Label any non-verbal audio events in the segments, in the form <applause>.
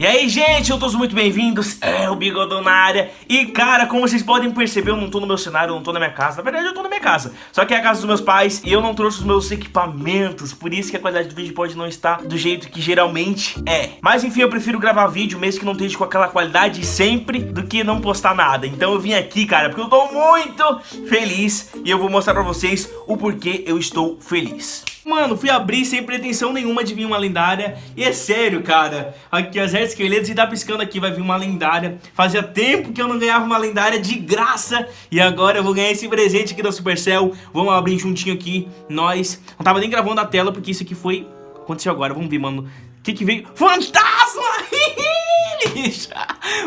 E aí, gente, eu todos muito bem-vindos, é o Bigodão na área. E, cara, como vocês podem perceber, eu não tô no meu cenário, eu não tô na minha casa. Na verdade, eu tô na minha casa, só que é a casa dos meus pais E eu não trouxe os meus equipamentos Por isso que a qualidade do vídeo pode não estar do jeito que geralmente é. Mas, enfim, eu prefiro gravar vídeo, mesmo que não esteja com aquela qualidade sempre Do que não postar nada. Então eu vim aqui, cara, porque eu tô muito feliz E eu vou mostrar pra vocês o porquê eu estou feliz. Mano, fui abrir sem pretensão nenhuma de vir uma lendária. E é sério, cara Aqui as esqueletos e tá piscando aqui Vai vir uma lendária. Fazia tempo que eu não ganhava uma lendária de graça. E agora eu vou ganhar esse presente aqui da Supercell. Vamos abrir juntinho aqui Nós. Não tava nem gravando a tela porque isso aqui foi Aconteceu agora, vamos ver, mano. O que que veio? Fantasma!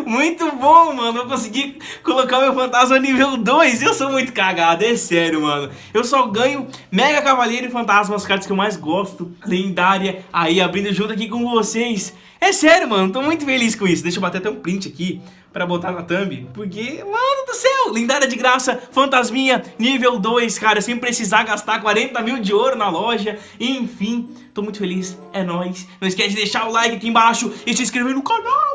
Muito bom, mano. Eu consegui colocar meu fantasma nível 2. Eu sou muito cagado, é sério, mano. Eu só ganho Mega Cavaleiro e Fantasma, as cartas que eu mais gosto. Lendária. Aí, abrindo junto aqui com vocês. É sério, mano. Tô muito feliz com isso. Deixa eu bater até um print aqui pra botar na thumb. Porque, mano do céu, lendária de graça, fantasminha, nível 2, cara, sem precisar gastar 40 mil de ouro na loja. Enfim, tô muito feliz, é nóis. Não esquece de deixar o like aqui embaixo e se inscrever no canal.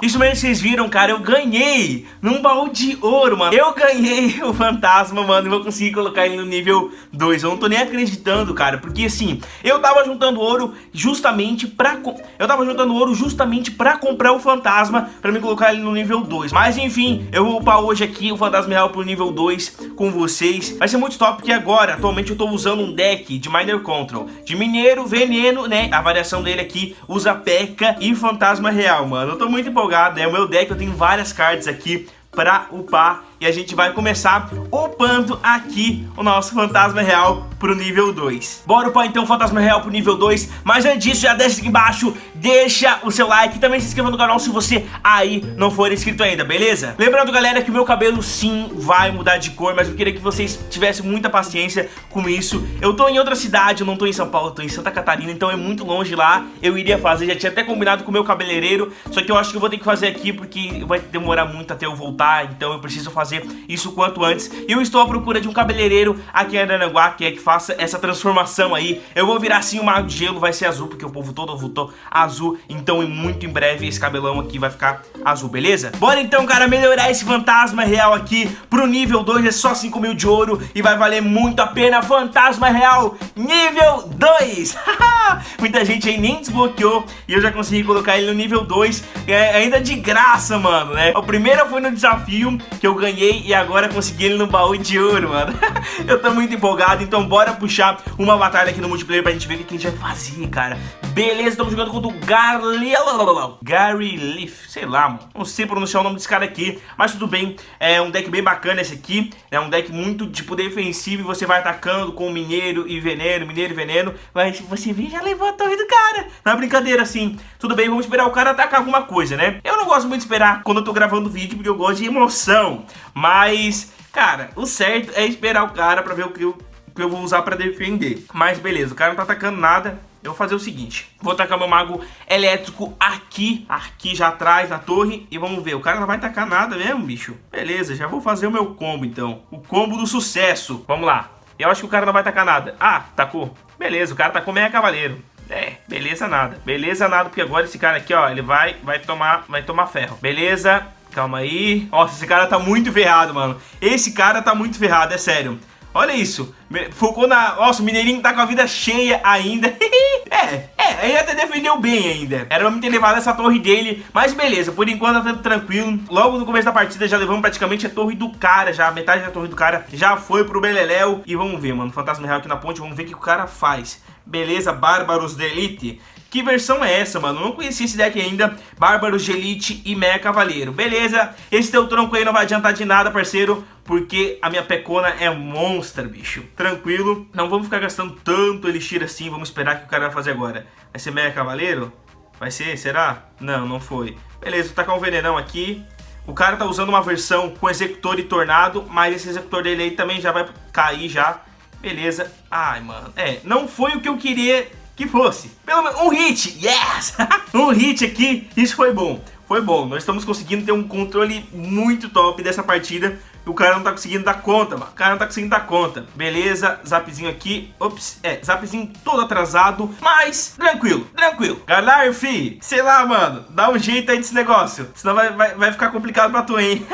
Isso mesmo que vocês viram, cara, eu ganhei num baú de ouro, mano. Eu ganhei <laughs> o fantasma, mano, e vou conseguir colocar ele no nível 2. Eu não tô nem acreditando, cara, porque assim, eu tava juntando ouro justamente pra... Eu tava juntando ouro justamente pra comprar o fantasma, pra me colocar ele no nível 2. Mas enfim, eu vou upar hoje aqui o fantasma real pro nível 2 com vocês. Vai ser muito top, porque agora, atualmente, eu tô usando um deck de Miner Control. De mineiro, veneno, né? A variação dele aqui usa P.E.K.K.A. e fantasma real, mano. Eu tô muito empolgado empolgado, é o meu deck, eu tenho várias cartas aqui pra upar e a gente vai começar upando aqui o nosso fantasma real pro nível 2 Bora upar então o fantasma real pro nível 2 Mas antes disso, já deixa aqui embaixo Deixa o seu like e também se inscreva no canal se você aí não for inscrito ainda, beleza? Lembrando galera que o meu cabelo sim vai mudar de cor Mas eu queria que vocês tivessem muita paciência com isso. Eu tô em outra cidade, eu não tô em São Paulo, eu tô em Santa Catarina Então é muito longe lá, eu iria fazer Já tinha até combinado com o meu cabeleireiro Só que eu acho que eu vou ter que fazer aqui porque vai demorar muito até eu voltar Então eu preciso fazer fazer isso quanto antes. E eu estou à procura de um cabeleireiro aqui em Aranaguá, que é que faça essa transformação aí. Eu vou virar assim o mago de gelo, vai ser azul, porque o povo todo votou azul. Então, muito em breve, esse cabelão aqui vai ficar azul, beleza? Bora então, cara, melhorar esse fantasma real aqui pro nível 2, é só 5 mil de ouro e vai valer muito a pena. Fantasma real nível 2! <laughs> Muita gente aí nem desbloqueou e eu já consegui colocar ele no nível 2, é, ainda de graça, mano, né? O primeiro foi no desafio que eu ganhei e agora consegui ele no baú de ouro, mano. <laughs> eu tô muito empolgado, então bora puxar uma batalha aqui no multiplayer pra gente ver o que a gente vai fazer, cara. Beleza, estamos jogando contra o Gary... Gary Leaf, sei lá. Não sei pronunciar o nome desse cara aqui, mas tudo bem. É um deck bem bacana esse aqui. É um deck muito, tipo, defensivo e você vai atacando com mineiro e veneno, mineiro e veneno. Mas você vê, já levou a torre do cara. Não é brincadeira, assim. Tudo bem, vamos esperar o cara atacar alguma coisa, né? Eu não gosto muito de esperar quando eu tô gravando vídeo, porque eu gosto de emoção. Mas, cara, o certo é esperar o cara pra ver o que eu, que eu vou usar pra defender. Mas beleza, o cara não tá atacando nada. Eu vou fazer o seguinte, vou tacar meu mago elétrico aqui, aqui já atrás na torre e vamos ver, o cara não vai tacar nada mesmo, bicho. Beleza, já vou fazer o meu combo então, o combo do sucesso. Vamos lá, eu acho que o cara não vai tacar nada. Ah, tacou. Beleza, o cara tacou meia cavaleiro. É, beleza nada, beleza nada, porque agora esse cara aqui, ó, ele vai, vai tomar, vai tomar ferro. Beleza, Calma aí. Nossa, esse cara tá muito ferrado, mano. Esse cara tá muito ferrado, é sério. Olha isso. Focou na... Nossa, o Mineirinho tá com a vida cheia ainda. <laughs> é, é, ele até defendeu bem ainda. Era pra me ter levado essa torre dele. Mas beleza, por enquanto tá tranquilo. Logo no começo da partida já levamos praticamente a torre do cara. Já metade da torre do cara já foi pro Beleléu. E vamos ver, mano. Fantasma real aqui na ponte. Vamos ver o que o cara faz. Beleza, Bárbaros de Elite. Que versão é essa, mano? Não conhecia esse deck ainda. Bárbaros de Elite e Meia Cavaleiro. Beleza, esse teu tronco aí não vai adiantar de nada, parceiro. Porque a minha pecona é monstro, bicho. Tranquilo. Não vamos ficar gastando tanto elixir assim. Vamos esperar que o cara vai fazer agora. Vai ser Meia Cavaleiro? Vai ser? Será? Não, não foi. Beleza, vou tacar um venenão aqui. O cara tá usando uma versão com executor e tornado. Mas esse executor dele aí também já vai cair já. Beleza. Ai, mano. É, não foi o que eu queria que fosse. Pelo menos um hit, yes! <laughs> um hit aqui, isso foi bom. Foi bom, nós estamos conseguindo ter um controle muito top dessa partida. O cara não tá conseguindo dar conta, mano. O cara não tá conseguindo dar conta. Beleza, zapzinho aqui. Ops, é, zapzinho todo atrasado, mas tranquilo, tranquilo. Galera, fi, sei lá, mano, dá um jeito aí desse negócio. Senão vai, vai, vai ficar complicado pra tu, hein?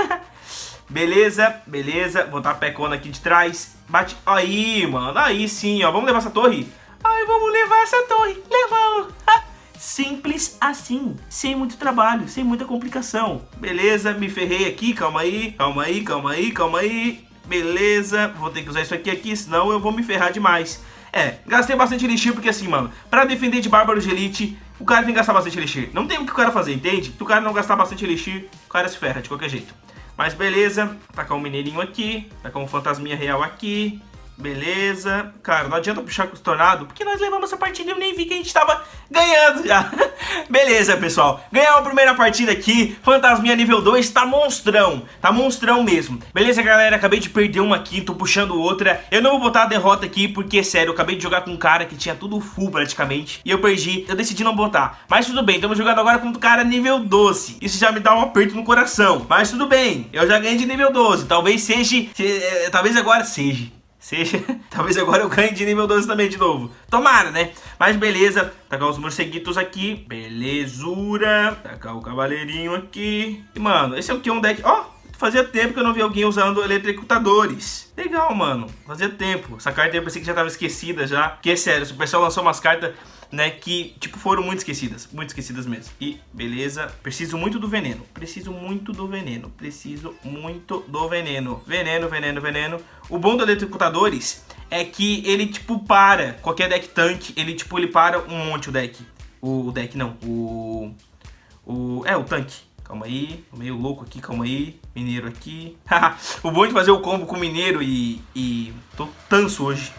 <laughs> beleza, beleza. Botar a pecona aqui de trás. Bate. Aí, mano, aí sim, ó. Vamos levar essa torre? Ai, vamos levar essa torre. Levamos. <laughs> Simples assim, sem muito trabalho, sem muita complicação. Beleza, me ferrei aqui, calma aí, calma aí, calma aí, calma aí. Beleza, vou ter que usar isso aqui aqui, senão eu vou me ferrar demais. É, gastei bastante elixir porque assim, mano, pra defender de Bárbaro de Elite, o cara tem que gastar bastante elixir. Não tem o que o cara fazer, entende? Se o cara não gastar bastante elixir, o cara se ferra de qualquer jeito. Mas beleza, tacar um mineirinho aqui, tacar um fantasminha real aqui, Beleza. Cara, não adianta puxar com o tornado, porque nós levamos essa partida e eu nem vi que a gente tava ganhando já. <laughs> Beleza, pessoal. Ganhamos a primeira partida aqui. Fantasminha nível 2 tá monstrão. Tá monstrão mesmo. Beleza, galera? Acabei de perder uma aqui, tô puxando outra. Eu não vou botar a derrota aqui, porque, sério, eu acabei de jogar com um cara que tinha tudo full praticamente. E eu perdi. Eu decidi não botar. Mas tudo bem, estamos jogando agora com um cara nível 12. Isso já me dá um aperto no coração. Mas tudo bem, eu já ganhei de nível 12. Talvez seja... Se, é, talvez agora seja. Seja, <laughs> talvez agora eu ganhe de nível 12 também de novo. Tomara, né? Mas beleza, tacar os morceguitos aqui. Belezura. Tacar o cavaleirinho aqui. E, mano, esse é o que? Um deck... Ó, oh, fazia tempo que eu não vi alguém usando eletricutadores. Legal, mano. Fazia tempo. Essa carta eu pensei que já tava esquecida já. Porque, é sério, o pessoal lançou umas cartas né, que, tipo, foram muito esquecidas, muito esquecidas mesmo. E, beleza, preciso muito do veneno, preciso muito do veneno, preciso muito do veneno. Veneno, veneno, veneno. O bom do eletrocutadores é que ele, tipo, para, qualquer deck tanque, ele, tipo, ele para um monte o deck. O, o deck, não, o... o é, o tanque. Calma aí, tô meio louco aqui, calma aí. Mineiro aqui. <laughs> o bom de fazer o combo com mineiro e... e... tô tanso hoje.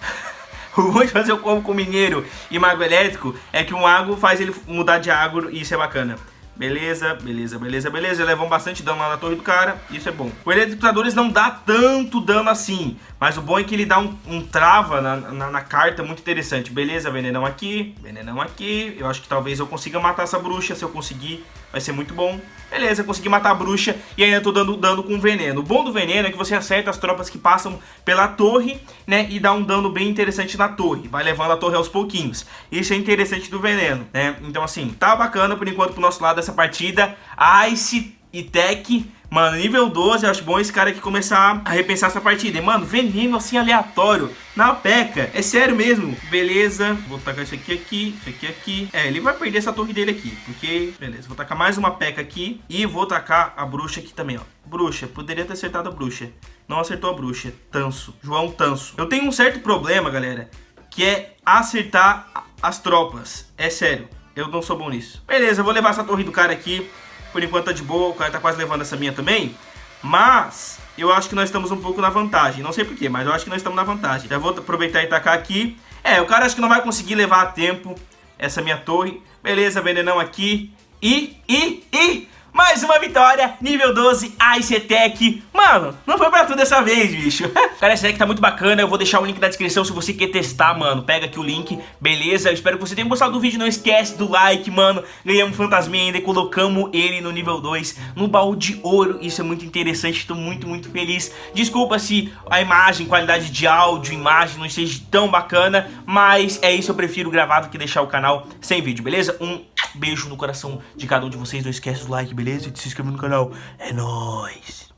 <laughs> O bom de fazer o combo com mineiro e mago elétrico é que um mago faz ele mudar de agro e isso é bacana. Beleza, beleza, beleza, beleza. Levam bastante dano lá na torre do cara. Isso é bom. O Eletricutadores não dá tanto dano assim. Mas o bom é que ele dá um, um trava na, na, na, carta muito interessante. Beleza, venenão aqui, venenão aqui. Eu acho que talvez eu consiga matar essa bruxa. Se eu conseguir, vai ser muito bom. Beleza, consegui matar a bruxa e ainda tô dando dano com veneno. O bom do veneno é que você acerta as tropas que passam pela torre, né? E dá um dano bem interessante na torre. Vai levando a torre aos pouquinhos. Isso é interessante do veneno, né? Então assim, tá bacana por enquanto pro nosso lado essa partida. Ice e Tech Mano, nível 12, eu acho bom esse cara aqui começar a repensar essa partida. E, mano, veneno assim aleatório na peca. É sério mesmo. Beleza. Vou tacar isso aqui aqui, isso aqui aqui. É, ele vai perder essa torre dele aqui. Porque, beleza. Vou tacar mais uma peca aqui. E vou tacar a bruxa aqui também, ó. Bruxa. Poderia ter acertado a bruxa. Não acertou a bruxa. Tanso. João Tanso. Eu tenho um certo problema, galera. Que é acertar as tropas. É sério. Eu não sou bom nisso. Beleza, eu vou levar essa torre do cara aqui. Por enquanto tá de boa, o cara tá quase levando essa minha também. Mas eu acho que nós estamos um pouco na vantagem. Não sei porquê, mas eu acho que nós estamos na vantagem. Já vou aproveitar e tacar aqui. É, o cara acho que não vai conseguir levar a tempo essa minha torre. Beleza, venenão aqui. E, e, e... Vitória, nível 12, Ice Tech. Mano, não foi pra tudo dessa vez, bicho. <laughs> Cara, esse deck tá muito bacana. Eu vou deixar o link na descrição se você quer testar, mano. Pega aqui o link, beleza? Eu espero que você tenha gostado do vídeo. Não esquece do like, mano. Ganhamos fantasminha ainda e colocamos ele no nível 2, no baú de ouro. Isso é muito interessante, tô muito, muito feliz. Desculpa se a imagem, qualidade de áudio, imagem não esteja tão bacana. Mas é isso, eu prefiro gravar do que deixar o canal sem vídeo, beleza? Um beijo no coração de cada um de vocês. Não esquece do like, beleza? E de se inscrever no canal. É nóis!